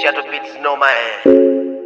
Shadow Beats no man.